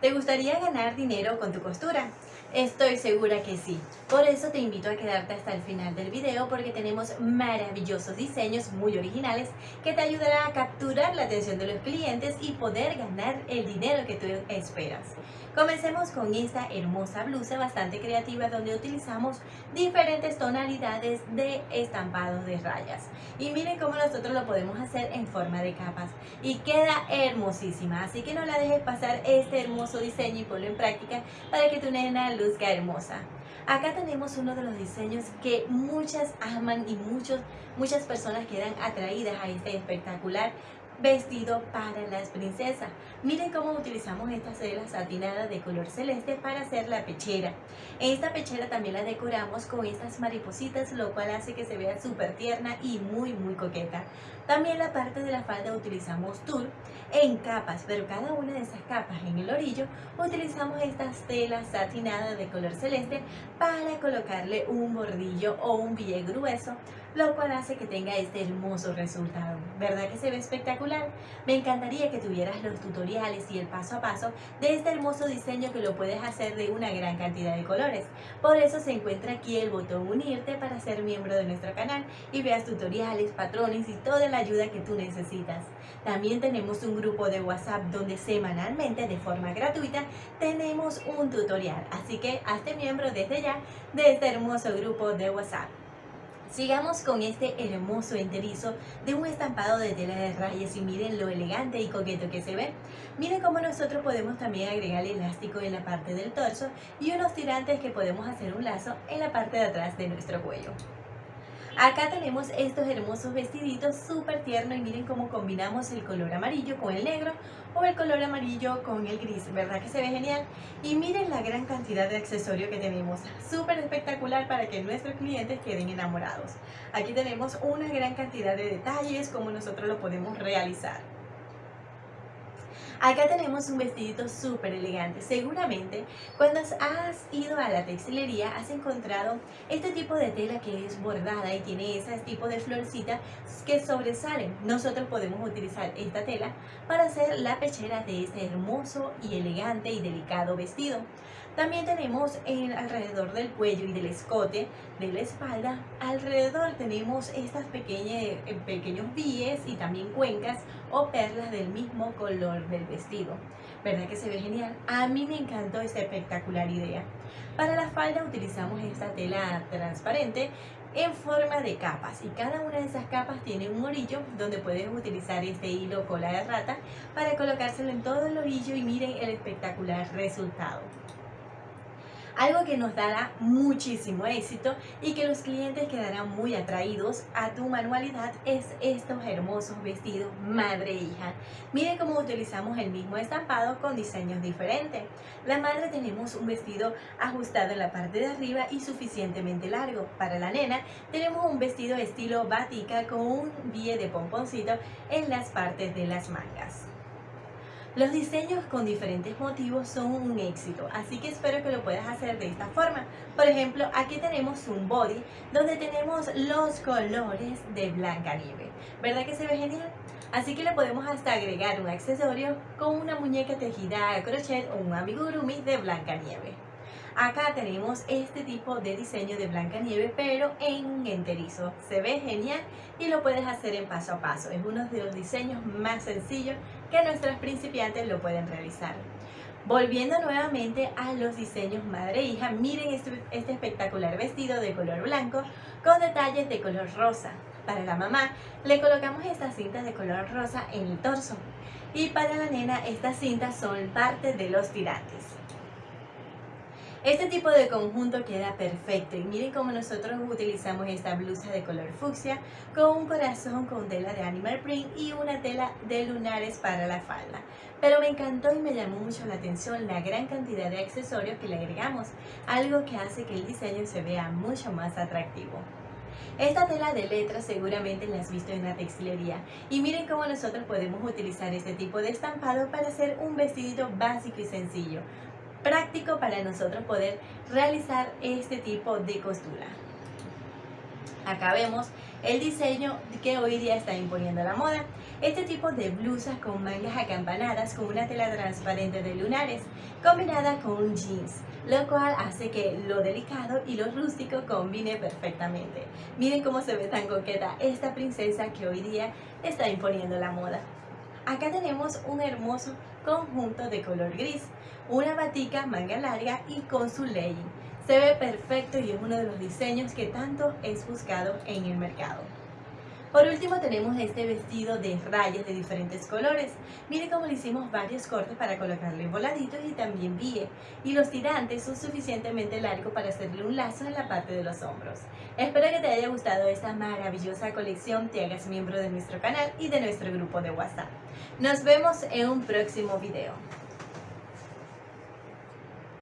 ¿Te gustaría ganar dinero con tu costura? Estoy segura que sí. Por eso te invito a quedarte hasta el final del video porque tenemos maravillosos diseños muy originales que te ayudarán a capturar la atención de los clientes y poder ganar el dinero que tú esperas. Comencemos con esta hermosa blusa bastante creativa donde utilizamos diferentes tonalidades de estampados de rayas. Y miren cómo nosotros lo podemos hacer en forma de capas y queda hermosísima. Así que no la dejes pasar este hermoso diseño y ponlo en práctica para que tu nena luzca hermosa. Acá tenemos uno de los diseños que muchas aman y muchos, muchas personas quedan atraídas a este espectacular vestido para las princesas. Miren cómo utilizamos esta seda satinada de color celeste para hacer la pechera. Esta pechera también la decoramos con estas maripositas, lo cual hace que se vea súper tierna y muy muy coqueta. También la parte de la falda utilizamos tul en capas, pero cada una de esas capas en el orillo utilizamos estas telas satinadas de color celeste para colocarle un bordillo o un pie grueso, lo cual hace que tenga este hermoso resultado. ¿Verdad que se ve espectacular? Me encantaría que tuvieras los tutoriales y el paso a paso de este hermoso diseño que lo puedes hacer de una gran cantidad de colores. Por eso se encuentra aquí el botón unirte para ser miembro de nuestro canal y veas tutoriales, patrones y toda la ayuda que tú necesitas. También tenemos un grupo de WhatsApp donde semanalmente de forma gratuita tenemos un tutorial. Así que hazte miembro desde ya de este hermoso grupo de WhatsApp. Sigamos con este hermoso enterizo de un estampado de tela de rayas y miren lo elegante y coqueto que se ve. Miren cómo nosotros podemos también agregar elástico en la parte del torso y unos tirantes que podemos hacer un lazo en la parte de atrás de nuestro cuello. Acá tenemos estos hermosos vestiditos súper tiernos y miren cómo combinamos el color amarillo con el negro o el color amarillo con el gris, ¿verdad que se ve genial? Y miren la gran cantidad de accesorios que tenemos, súper espectacular para que nuestros clientes queden enamorados. Aquí tenemos una gran cantidad de detalles como nosotros lo podemos realizar. Acá tenemos un vestidito súper elegante. Seguramente cuando has ido a la textilería has encontrado este tipo de tela que es bordada y tiene ese tipo de florcita que sobresalen. Nosotros podemos utilizar esta tela para hacer la pechera de este hermoso y elegante y delicado vestido. También tenemos en, alrededor del cuello y del escote de la espalda, alrededor tenemos estas pequeñas, eh, pequeños bies y también cuencas o perlas del mismo color del vestido. ¿Verdad que se ve genial? A mí me encantó esta espectacular idea. Para la falda utilizamos esta tela transparente en forma de capas y cada una de esas capas tiene un orillo donde puedes utilizar este hilo cola de rata para colocárselo en todo el orillo y miren el espectacular resultado. Algo que nos dará muchísimo éxito y que los clientes quedarán muy atraídos a tu manualidad es estos hermosos vestidos madre e hija. Miren cómo utilizamos el mismo estampado con diseños diferentes. La madre tenemos un vestido ajustado en la parte de arriba y suficientemente largo. Para la nena tenemos un vestido estilo batica con un bie de pomponcito en las partes de las mangas. Los diseños con diferentes motivos son un éxito, así que espero que lo puedas hacer de esta forma. Por ejemplo, aquí tenemos un body donde tenemos los colores de Blanca Nieve. ¿Verdad que se ve genial? Así que le podemos hasta agregar un accesorio con una muñeca tejida a crochet o un amigurumi de Blanca Nieve. Acá tenemos este tipo de diseño de Blanca Nieve, pero en enterizo. Se ve genial y lo puedes hacer en paso a paso. Es uno de los diseños más sencillos que nuestros principiantes lo pueden realizar. Volviendo nuevamente a los diseños madre-hija, e miren este, este espectacular vestido de color blanco con detalles de color rosa. Para la mamá le colocamos estas cintas de color rosa en el torso y para la nena estas cintas son parte de los tirantes. Este tipo de conjunto queda perfecto y miren cómo nosotros utilizamos esta blusa de color fucsia con un corazón con tela de animal print y una tela de lunares para la falda. Pero me encantó y me llamó mucho la atención la gran cantidad de accesorios que le agregamos, algo que hace que el diseño se vea mucho más atractivo. Esta tela de letras seguramente la has visto en la textilería y miren cómo nosotros podemos utilizar este tipo de estampado para hacer un vestidito básico y sencillo práctico para nosotros poder realizar este tipo de costura. Acá vemos el diseño que hoy día está imponiendo la moda. Este tipo de blusas con mangas acampanadas con una tela transparente de lunares combinada con un jeans, lo cual hace que lo delicado y lo rústico combine perfectamente. Miren cómo se ve tan coqueta esta princesa que hoy día está imponiendo la moda. Acá tenemos un hermoso conjunto de color gris, una batica manga larga y con su legging. Se ve perfecto y es uno de los diseños que tanto es buscado en el mercado. Por último tenemos este vestido de rayas de diferentes colores. Mire cómo le hicimos varios cortes para colocarle voladitos y también vie. Y los tirantes son suficientemente largos para hacerle un lazo en la parte de los hombros. Espero que te haya gustado esta maravillosa colección, te hagas miembro de nuestro canal y de nuestro grupo de WhatsApp. Nos vemos en un próximo video.